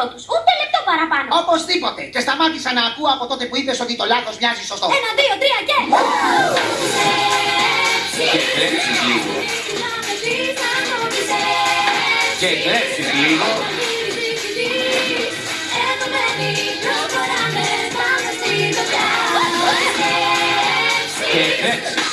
εαυτό τους. Ούτε λεπτό παραπάνω. Οπωσδήποτε. Και σταμάτησα να ακούω από τότε που είπες ότι το λάθος μοιάζει σωστό. Ένα, δύο, τρία και. Και λίγο. Και λίγο. Και